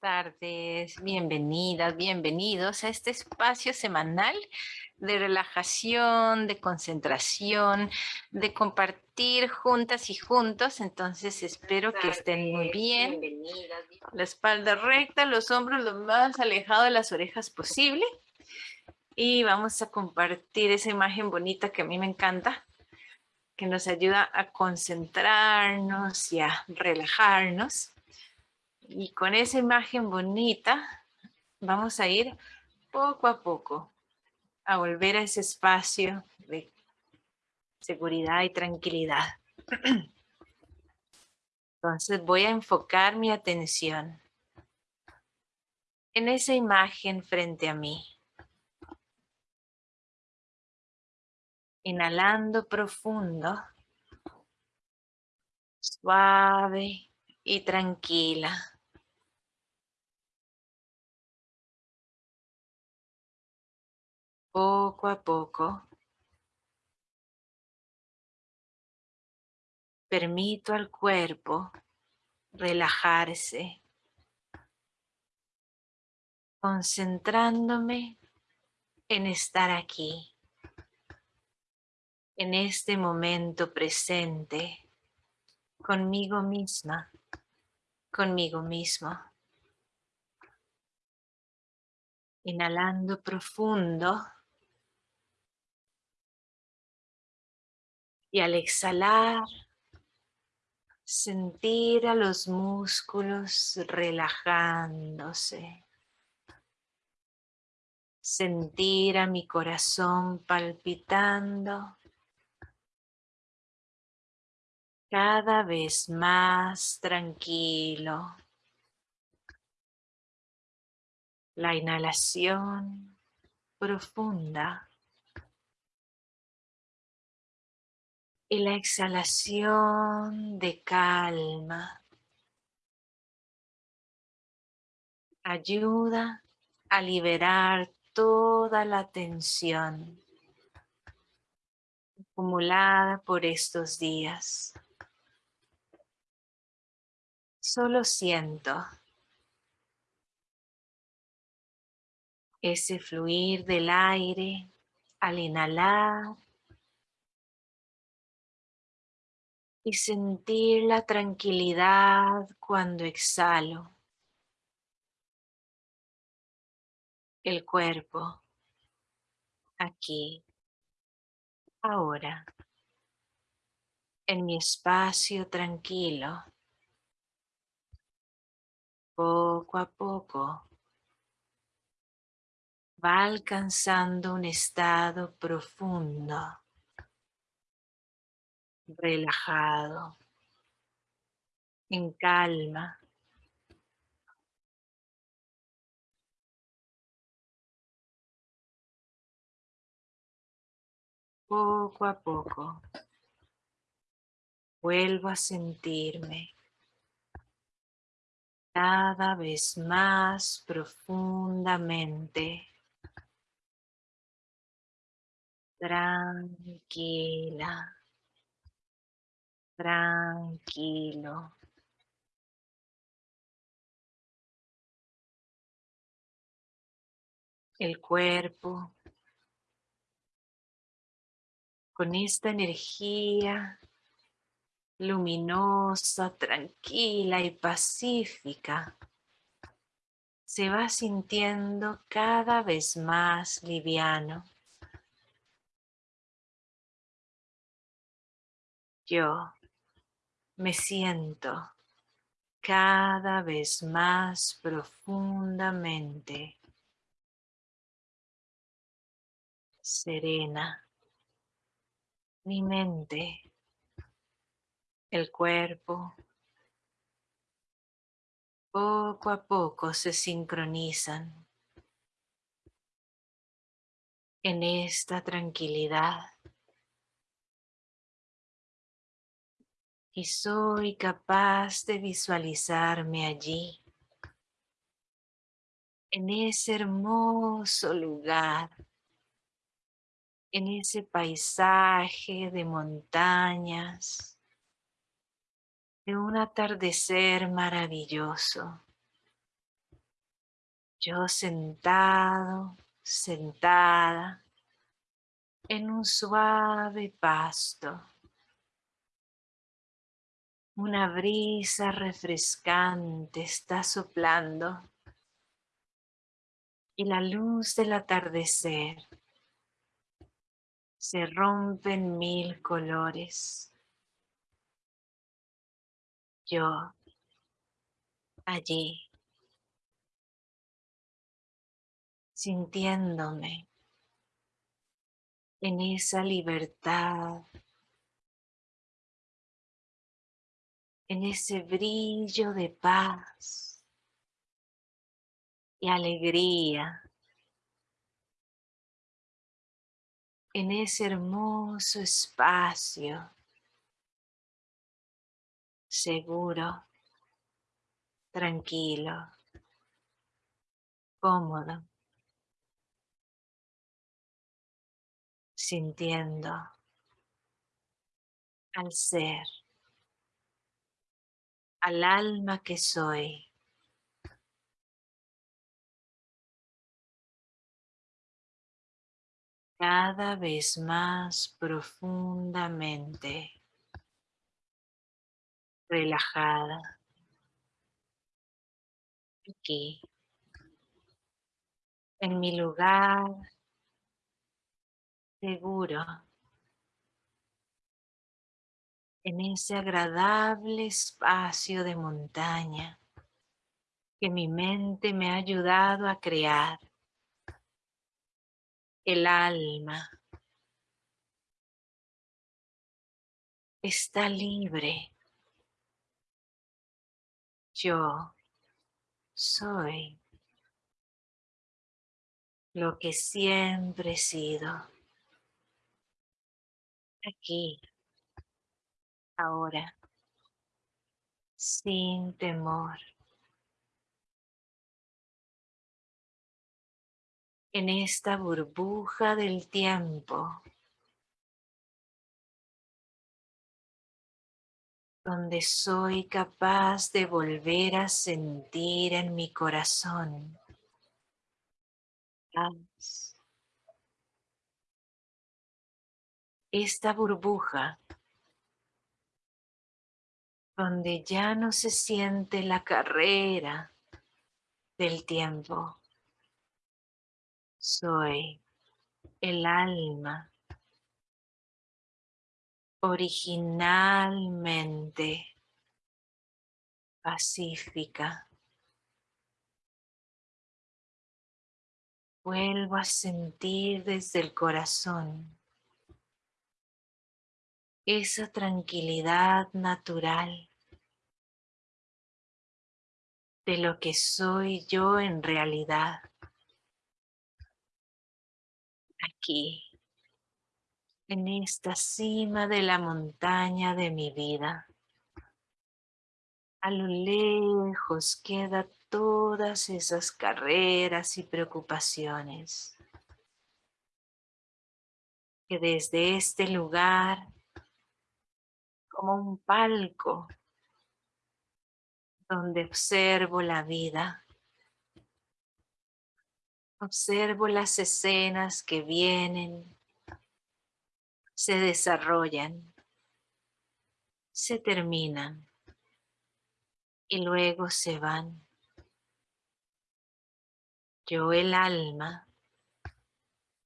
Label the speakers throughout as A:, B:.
A: tardes, bienvenidas, bienvenidos a este espacio semanal de relajación, de concentración, de compartir juntas y juntos. Entonces espero que estén muy bien. La espalda recta, los hombros lo más alejados de las orejas posible. Y vamos a compartir esa imagen bonita que a mí me encanta, que nos ayuda a concentrarnos y a relajarnos. Y con esa imagen bonita vamos a ir poco a poco a volver a ese espacio de seguridad y tranquilidad. Entonces voy a enfocar mi atención en esa imagen frente a mí. Inhalando profundo, suave y tranquila. Poco a poco, permito al cuerpo relajarse, concentrándome en estar aquí, en este momento presente, conmigo misma, conmigo mismo. Inhalando profundo. Y al exhalar, sentir a los músculos relajándose. Sentir a mi corazón palpitando. Cada vez más tranquilo. La inhalación profunda. Y la exhalación de calma ayuda a liberar toda la tensión acumulada por estos días. Solo siento ese fluir del aire al inhalar y sentir la tranquilidad cuando exhalo. El cuerpo, aquí, ahora, en mi espacio tranquilo, poco a poco, va alcanzando un estado profundo relajado, en calma. Poco a poco vuelvo a sentirme cada vez más profundamente tranquila tranquilo. El cuerpo con esta energía luminosa, tranquila y pacífica, se va sintiendo cada vez más liviano. Yo me siento cada vez más profundamente serena. Mi mente, el cuerpo, poco a poco se sincronizan en esta tranquilidad y soy capaz de visualizarme allí, en ese hermoso lugar, en ese paisaje de montañas, de un atardecer maravilloso. Yo sentado, sentada en un suave pasto. Una brisa refrescante está soplando y la luz del atardecer se rompe en mil colores. Yo allí, sintiéndome en esa libertad, en ese brillo de paz y alegría, en ese hermoso espacio seguro, tranquilo, cómodo, sintiendo al ser, al alma que soy. cada vez más profundamente relajada. Aquí, en mi lugar seguro, en ese agradable espacio de montaña que mi mente me ha ayudado a crear. El alma está libre yo soy lo que siempre he sido. Aquí, ahora, sin temor. En esta burbuja del tiempo donde soy capaz de volver a sentir en mi corazón Esta burbuja donde ya no se siente la carrera del tiempo. Soy el alma originalmente pacífica. Vuelvo a sentir desde el corazón esa tranquilidad natural de lo que soy yo en realidad. Aquí en esta cima de la montaña de mi vida. A lo lejos quedan todas esas carreras y preocupaciones que desde este lugar, como un palco, donde observo la vida, observo las escenas que vienen se desarrollan, se terminan y luego se van. Yo el alma,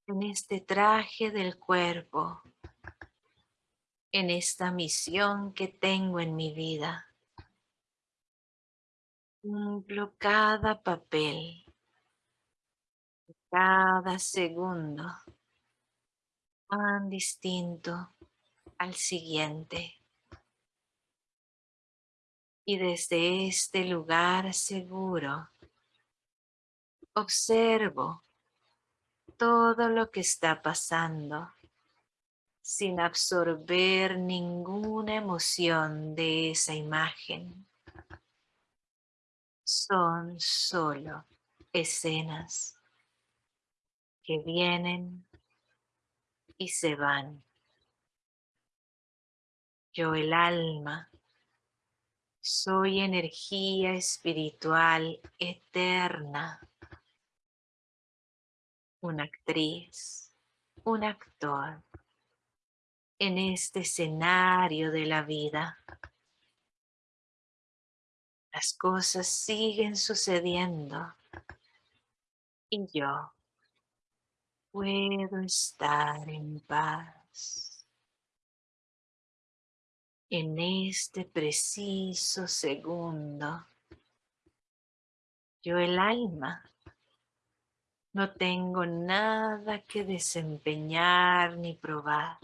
A: en este traje del cuerpo, en esta misión que tengo en mi vida, cumplo cada papel, cada segundo tan distinto al siguiente. Y desde este lugar seguro, observo todo lo que está pasando sin absorber ninguna emoción de esa imagen. Son solo escenas que vienen y se van. Yo el alma soy energía espiritual eterna una actriz, un actor en este escenario de la vida. Las cosas siguen sucediendo y yo puedo estar en paz. En este preciso segundo, yo el alma no tengo nada que desempeñar ni probar.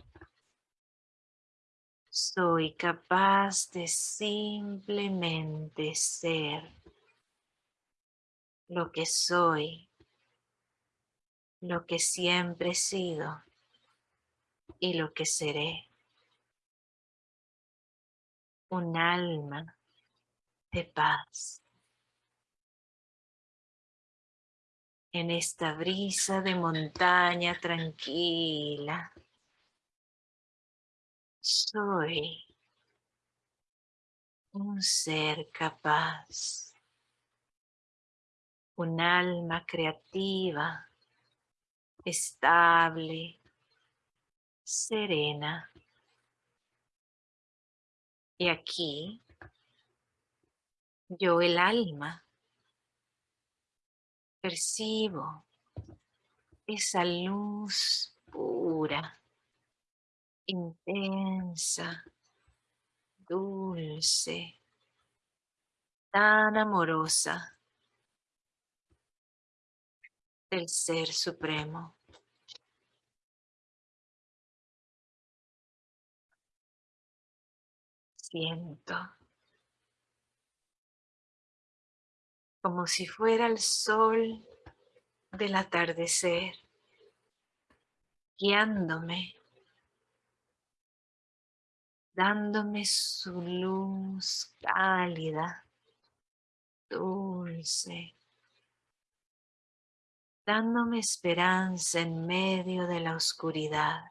A: Soy capaz de simplemente ser lo que soy, lo que siempre he sido y lo que seré. Un alma de paz. En esta brisa de montaña tranquila soy un ser capaz, un alma creativa, estable, serena. Y aquí, yo el alma, percibo esa luz pura intensa, dulce, tan amorosa del Ser Supremo. Siento como si fuera el sol del atardecer, guiándome dándome su luz cálida, dulce, dándome esperanza en medio de la oscuridad,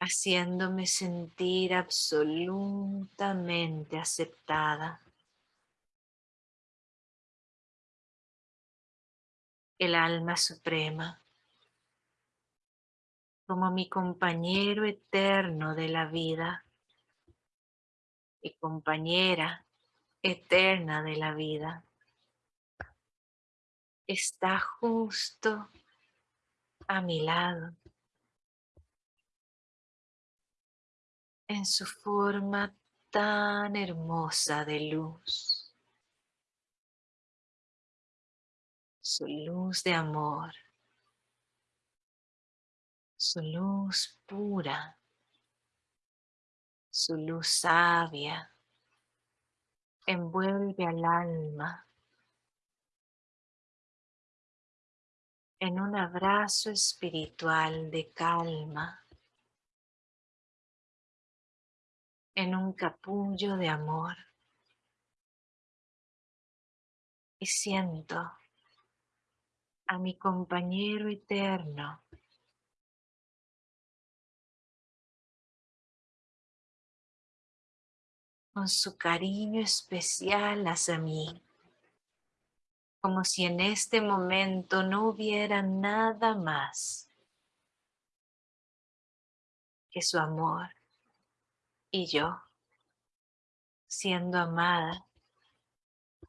A: haciéndome sentir absolutamente aceptada. El alma suprema como mi compañero eterno de la vida, mi compañera eterna de la vida, está justo a mi lado, en su forma tan hermosa de luz, su luz de amor su luz pura, su luz sabia, envuelve al alma en un abrazo espiritual de calma, en un capullo de amor. Y siento a mi compañero eterno con su cariño especial hacia mí, como si en este momento no hubiera nada más que su amor y yo siendo amada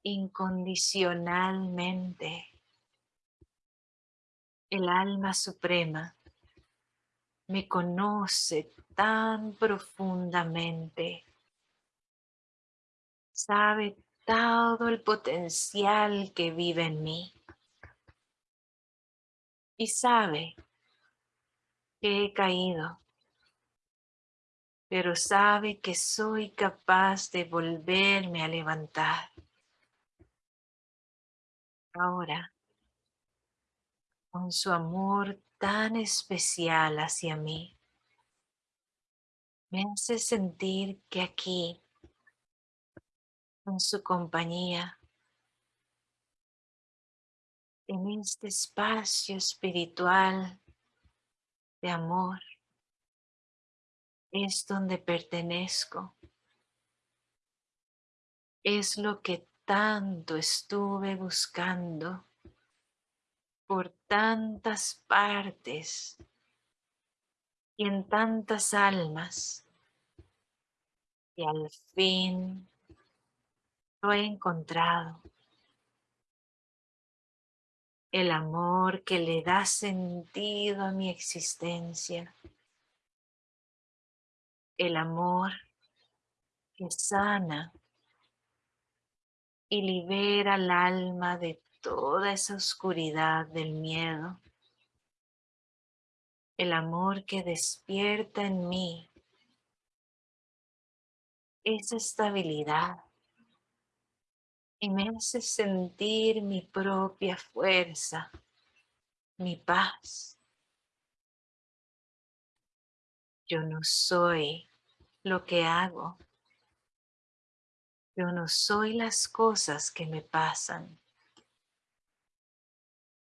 A: incondicionalmente. El alma suprema me conoce tan profundamente sabe todo el potencial que vive en mí. Y sabe que he caído, pero sabe que soy capaz de volverme a levantar. Ahora, con su amor tan especial hacia mí, me hace sentir que aquí en su compañía, en este espacio espiritual de amor, es donde pertenezco. Es lo que tanto estuve buscando por tantas partes y en tantas almas y al fin lo he encontrado. El amor que le da sentido a mi existencia. El amor que sana y libera el alma de toda esa oscuridad del miedo. El amor que despierta en mí esa estabilidad y me hace sentir mi propia fuerza, mi paz. Yo no soy lo que hago. Yo no soy las cosas que me pasan.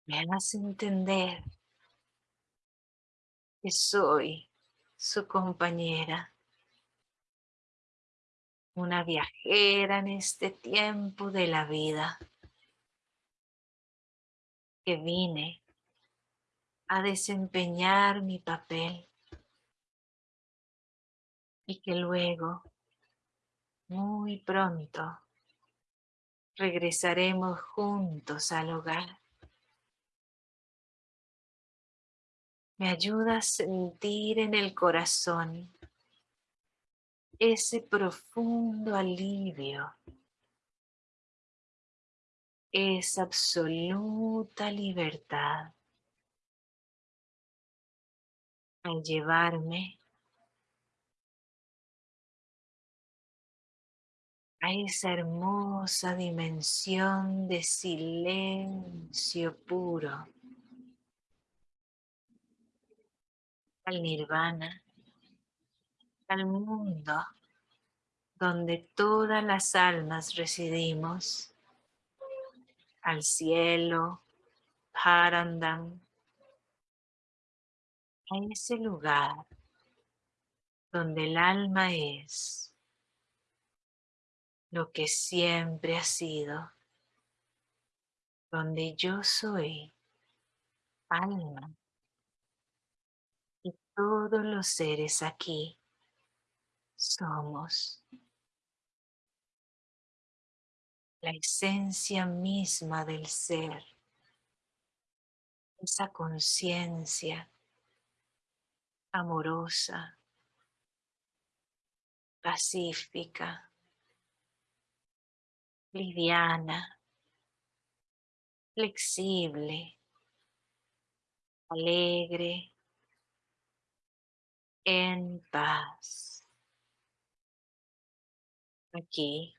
A: Me hace entender que soy su compañera una viajera en este tiempo de la vida que vine a desempeñar mi papel y que luego, muy pronto, regresaremos juntos al hogar. Me ayuda a sentir en el corazón ese profundo alivio, esa absoluta libertad al llevarme a esa hermosa dimensión de silencio puro, al nirvana al mundo donde todas las almas residimos, al cielo, Parandam, a ese lugar donde el alma es lo que siempre ha sido, donde yo soy alma y todos los seres aquí somos. La esencia misma del ser, esa conciencia amorosa, pacífica, liviana, flexible, alegre, en paz aquí,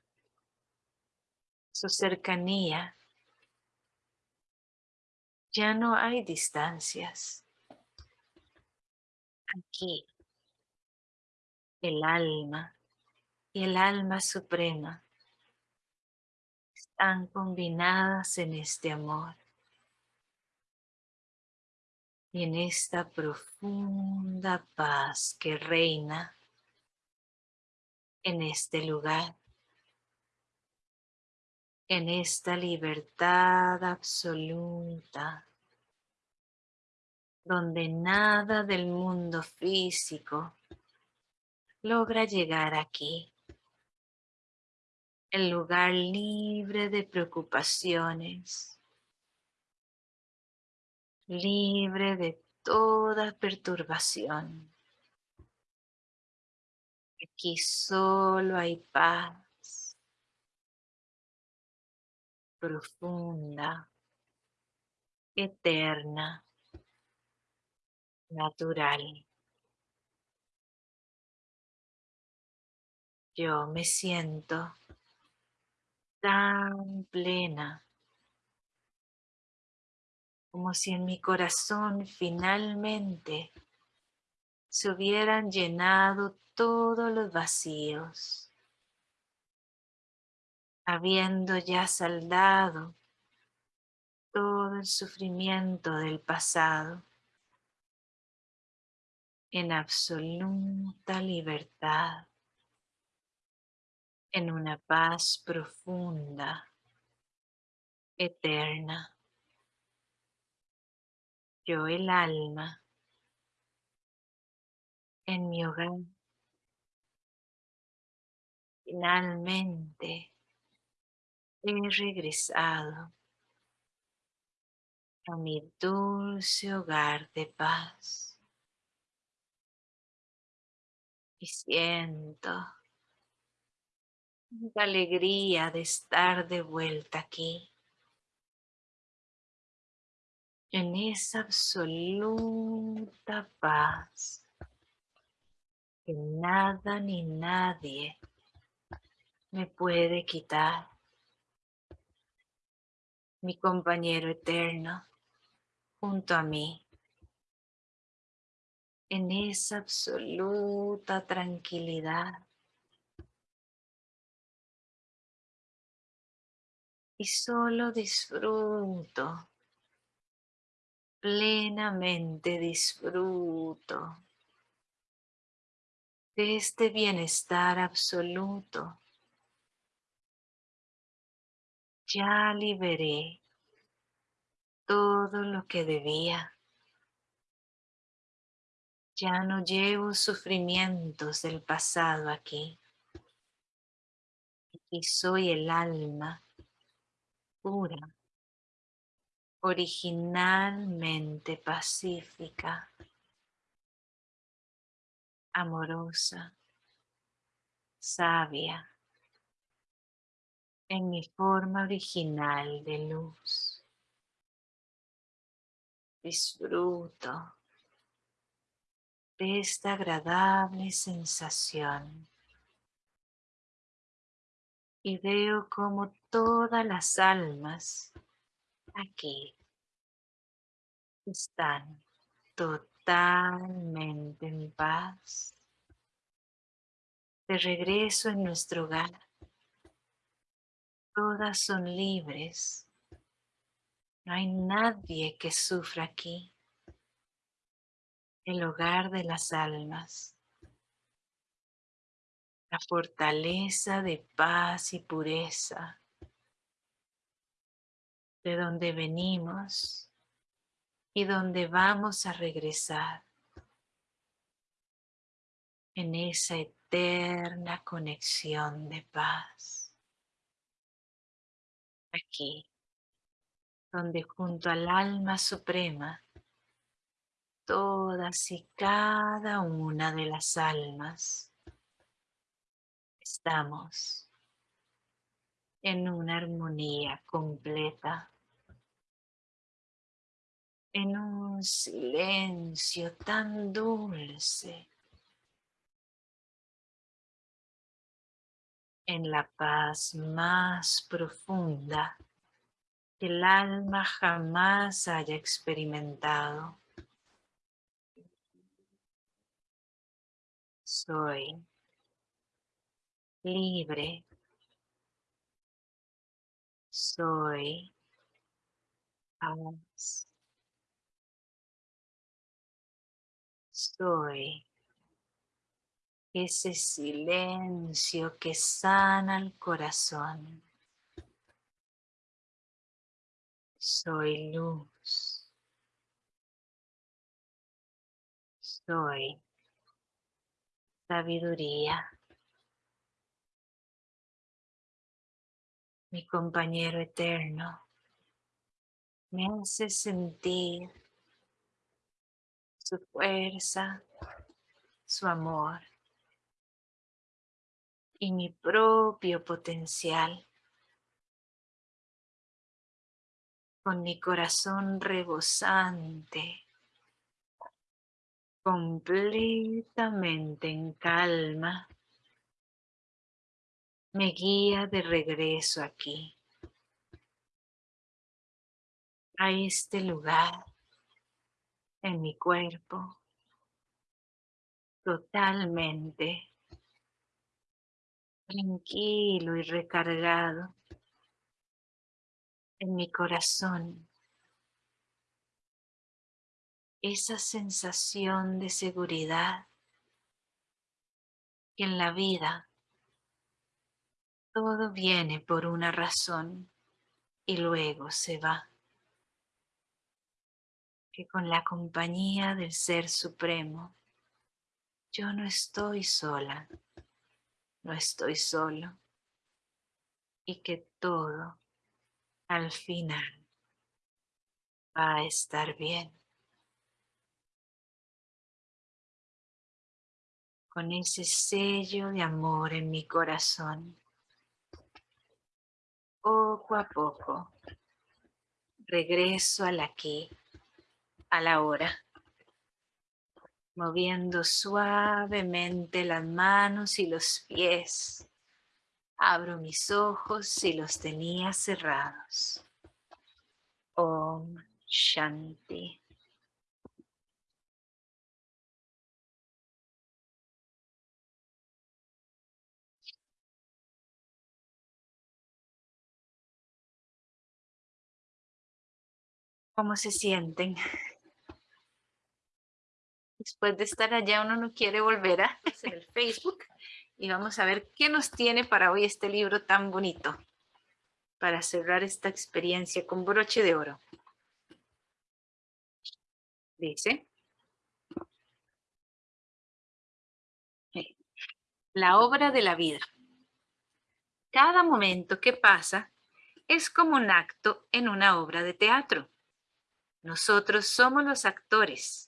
A: su cercanía, ya no hay distancias. Aquí, el alma y el alma suprema están combinadas en este amor y en esta profunda paz que reina en este lugar, en esta libertad absoluta, donde nada del mundo físico logra llegar aquí. El lugar libre de preocupaciones, libre de toda perturbación. Aquí solo hay paz profunda, eterna, natural. Yo me siento tan plena como si en mi corazón finalmente se hubieran llenado todos los vacíos, habiendo ya saldado todo el sufrimiento del pasado en absoluta libertad, en una paz profunda, eterna. Yo el alma en mi hogar. Finalmente he regresado a mi dulce hogar de paz. Y siento la alegría de estar de vuelta aquí. En esa absoluta paz que nada ni nadie me puede quitar. Mi compañero eterno junto a mí en esa absoluta tranquilidad. Y solo disfruto, plenamente disfruto de este bienestar absoluto. Ya liberé todo lo que debía. Ya no llevo sufrimientos del pasado aquí. Y soy el alma pura, originalmente pacífica, amorosa, sabia, en mi forma original de luz. Disfruto de esta agradable sensación y veo como todas las almas aquí están totalmente en paz. De regreso en nuestro hogar, todas son libres. No hay nadie que sufra aquí el hogar de las almas, la fortaleza de paz y pureza, de donde venimos y donde vamos a regresar en esa eterna conexión de paz. Aquí, donde junto al alma suprema todas y cada una de las almas estamos en una armonía completa, en un silencio tan dulce, en la paz más profunda que el alma jamás haya experimentado. soy libre, soy paz, soy ese silencio que sana el corazón. Soy luz. Soy sabiduría. Mi compañero eterno me hace sentir su fuerza, su amor y mi propio potencial. Con mi corazón rebosante. Completamente en calma, me guía de regreso aquí, a este lugar. En mi cuerpo, totalmente tranquilo y recargado en mi corazón esa sensación de seguridad que en la vida todo viene por una razón y luego se va. que con la compañía del Ser Supremo, yo no estoy sola, no estoy solo, y que todo, al final, va a estar bien. Con ese sello de amor en mi corazón, poco a poco, regreso al aquí a la hora, moviendo suavemente las manos y los pies. Abro mis ojos y los tenía cerrados. Om Shanti. ¿Cómo se sienten? Después de estar allá, uno no quiere volver a hacer el Facebook. Y vamos a ver qué nos tiene para hoy este libro tan bonito. Para cerrar esta experiencia con broche de oro. Dice. La obra de la vida. Cada momento que pasa es como un acto en una obra de teatro. Nosotros somos los actores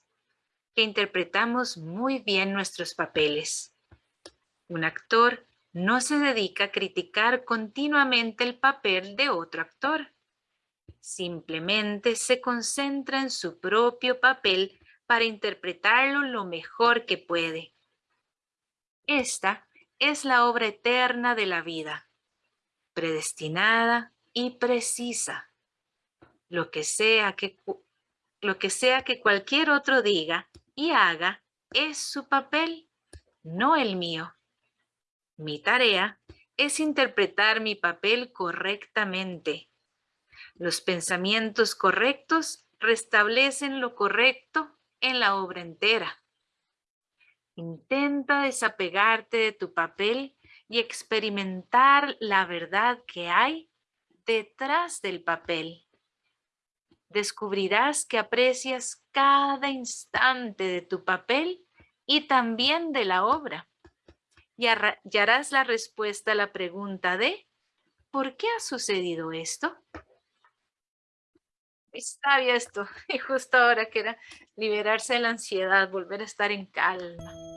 A: interpretamos muy bien nuestros papeles. Un actor no se dedica a criticar continuamente el papel de otro actor. Simplemente se concentra en su propio papel para interpretarlo lo mejor que puede. Esta es la obra eterna de la vida, predestinada y precisa. Lo que sea que, lo que, sea que cualquier otro diga y haga es su papel, no el mío. Mi tarea es interpretar mi papel correctamente. Los pensamientos correctos restablecen lo correcto en la obra entera. Intenta desapegarte de tu papel y experimentar la verdad que hay detrás del papel descubrirás que aprecias cada instante de tu papel y también de la obra. Y, harás la respuesta a la pregunta de ¿por qué ha sucedido esto? Bien esto, y justo ahora que era liberarse de la ansiedad, volver a estar en calma.